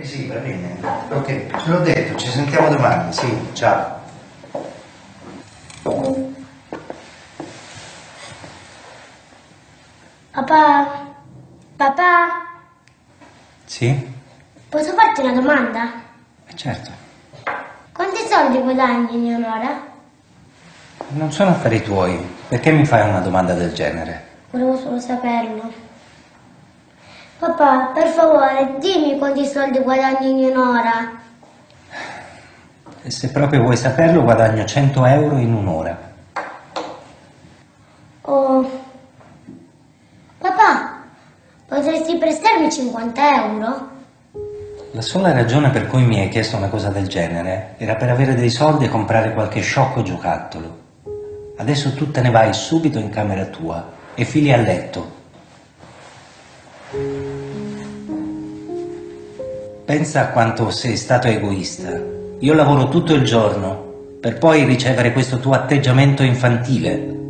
Eh sì, va bene. Ok, l'ho detto, ci sentiamo domani, sì, ciao. Papà? Papà? Sì? Posso farti una domanda? Eh, certo. Quanti soldi guadagni in un'ora? Non sono affari tuoi. Perché mi fai una domanda del genere? Volevo solo saperlo. Papà, per favore, dimmi quanti soldi guadagni in un'ora. Se proprio vuoi saperlo, guadagno 100 euro in un'ora. Oh. Papà, potresti prestarmi 50 euro? La sola ragione per cui mi hai chiesto una cosa del genere era per avere dei soldi e comprare qualche sciocco giocattolo. Adesso tu te ne vai subito in camera tua e fili a letto. Pensa a quanto sei stato egoista. Io lavoro tutto il giorno per poi ricevere questo tuo atteggiamento infantile.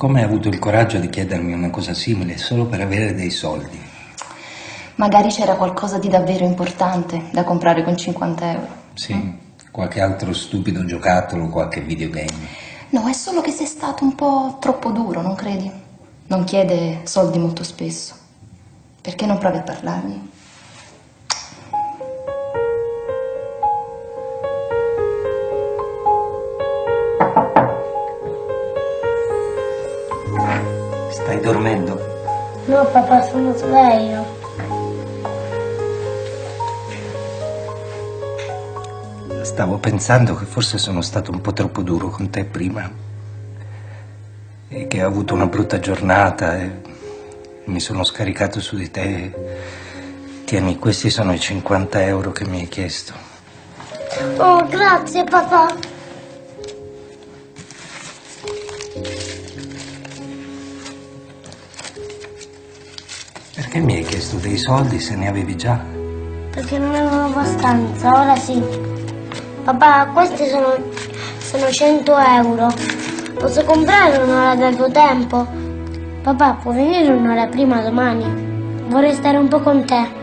Come hai avuto il coraggio di chiedermi una cosa simile solo per avere dei soldi? Magari c'era qualcosa di davvero importante da comprare con 50 euro. Sì, qualche altro stupido giocattolo, qualche videogame. No, è solo che sei stato un po' troppo duro, non credi? Non chiede soldi molto spesso. Perché non provi a parlargli? Stai dormendo? No, papà, sono sveglio. Stavo pensando che forse sono stato un po' troppo duro con te prima. E che ho avuto una brutta giornata e mi sono scaricato su di te. Tieni, questi sono i 50 euro che mi hai chiesto. Oh, grazie, papà. Perché mi hai chiesto dei soldi se ne avevi già? Perché non avevo abbastanza, ora sì. Papà, questi sono, sono 100 euro. Posso comprare un'ora del tuo tempo? Papà, può venire un'ora prima domani? Vorrei stare un po' con te.